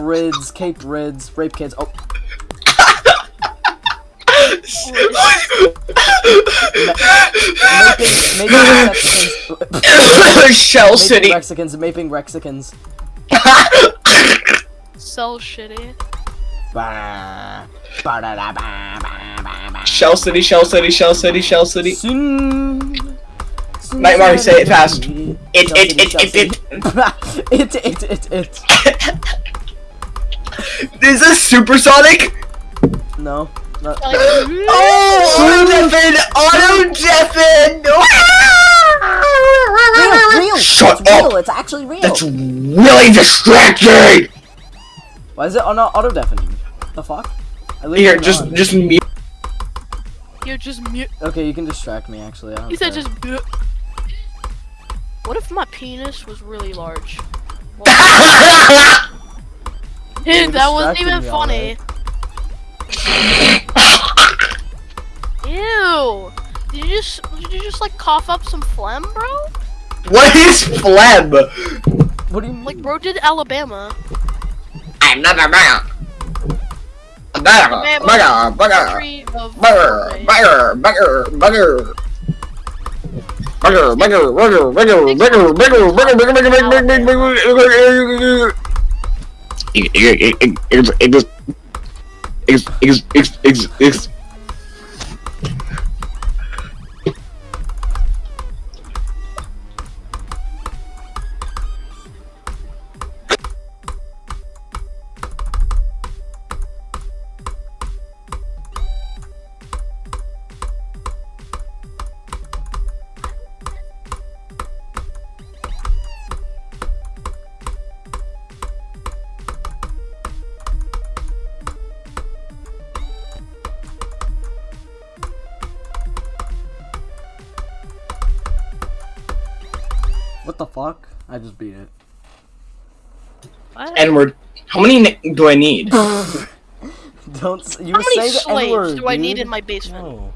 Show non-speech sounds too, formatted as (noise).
Rids, Cape Rids, rape kids. Oh, maping, maping Mexicans. (laughs) Shell Maping City. Mexicans, maping Mexicans. So shitty. Bah. Ba-da-da-ba, ba, ba, ba. Shell City, Shell City, Shell City, Shell City. Sin- Sin- Nightmare, say it fast. (laughs) It, it, it, it, it. it, it, it, it. Is this supersonic? No. Not, (laughs) Oh, auto deafen! Auto deafen! (laughs) real, real. Shut it's up! real. It's actually real. That's really distracting! Why is it on auto deafening? The fuck? I leave Here, just, on. just mute. You're just mute. Okay, you can distract me. Actually, I don't He said just mute. What if my penis was really large? (laughs) Dude, that wasn't even funny. Ew. Did you just did you just like cough up some phlegm, bro? what is phlegm? What do you mean? Like bro did Alabama. I'm not a man. Bugger, bugger, bugger, Country of bugger, Norway. bugger, bugger, bugger. Bugger, bugger, bugger, bugger, bugger, bugger, bugger, bugger, bugger, bugger, bugger, bugger it, it, it, it, it, it, it, it, it, it, it, it, it, it, it What the fuck? I just beat it. What? N-word. How many do I need? (laughs) Don't. You How were many saying the slaves N-word, do I need in my basement? No.